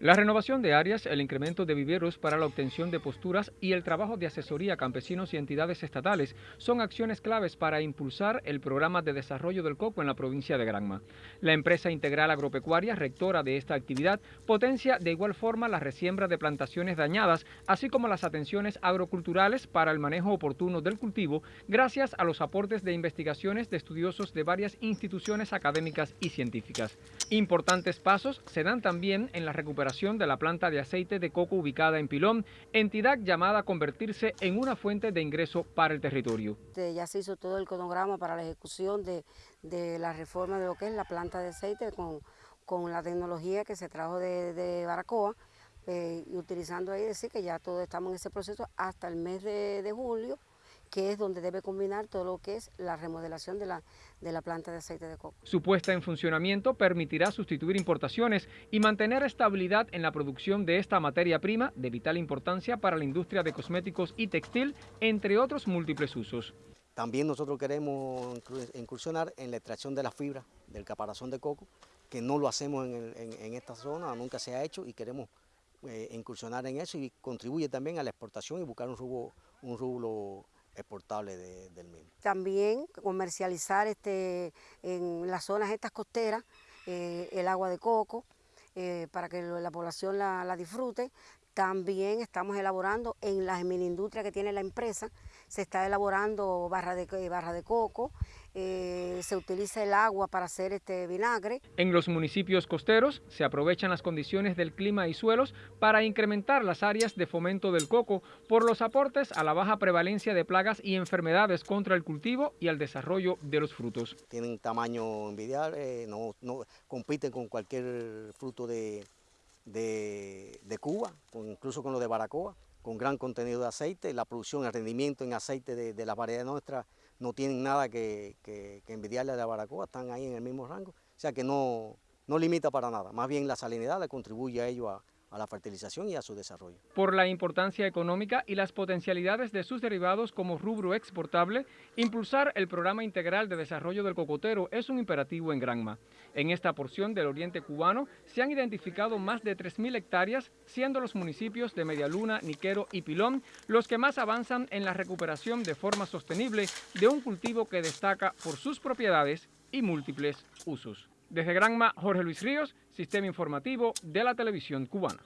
La renovación de áreas, el incremento de viveros para la obtención de posturas y el trabajo de asesoría a campesinos y entidades estatales son acciones claves para impulsar el programa de desarrollo del coco en la provincia de Granma. La empresa integral agropecuaria, rectora de esta actividad, potencia de igual forma la resiembra de plantaciones dañadas, así como las atenciones agroculturales para el manejo oportuno del cultivo, gracias a los aportes de investigaciones de estudiosos de varias instituciones académicas y científicas. Importantes pasos se dan también en la recuperación de la planta de aceite de coco ubicada en Pilón, entidad llamada a convertirse en una fuente de ingreso para el territorio. Ya se hizo todo el cronograma para la ejecución de, la reforma de lo que es la planta de aceite con, con la tecnología que se trajo de, Baracoa, eh, y utilizando ahí decir que ya todos estamos en ese proceso hasta el mes de julio, que es donde debe combinar todo lo que es la remodelación de la, de la planta de aceite de coco. Su puesta en funcionamiento permitirá sustituir importaciones y mantener estabilidad en la producción de esta materia prima de vital importancia para la industria de cosméticos y textil, entre otros múltiples usos. También nosotros queremos incursionar en la extracción de la fibra del caparazón de coco, que no lo hacemos en, esta zona, nunca se ha hecho y queremos eh, incursionar en eso y contribuye también a la exportación y buscar un rubro, un rubro exportable del mismo. También comercializar este, en las zonas estas costeras eh, el agua de coco eh, para que la población la, disfrute. También estamos elaborando en la mini industria que tiene la empresa, se está elaborando barra de, barra de coco, eh, se utiliza el agua para hacer este vinagre. En los municipios costeros se aprovechan las condiciones del clima y suelos para incrementar las áreas de fomento del coco por los aportes a la baja prevalencia de plagas y enfermedades contra el cultivo y al desarrollo de los frutos. Tienen tamaño envidiable, no, no compiten con cualquier fruto de, de, Cuba, incluso con lo de Baracoa, con gran contenido de aceite, la producción, el rendimiento en aceite de, de las variedades nuestras no tienen nada que, envidiarle a la baracoa, están ahí en el mismo rango, o sea que no, no limita para nada, más bien la salinidad le contribuye a ello a, a la fertilización y a su desarrollo. Por la importancia económica y las potencialidades de sus derivados como rubro exportable, impulsar el programa integral de desarrollo del cocotero es un imperativo en Granma. En esta porción del oriente cubano se han identificado más de 3.000 hectáreas, siendo los municipios de Medialuna, Niquero y Pilón los que más avanzan en la recuperación de forma sostenible de un cultivo que destaca por sus propiedades y múltiples usos. Desde Granma, Jorge Luis Ríos, Sistema Informativo de la Televisión Cubana.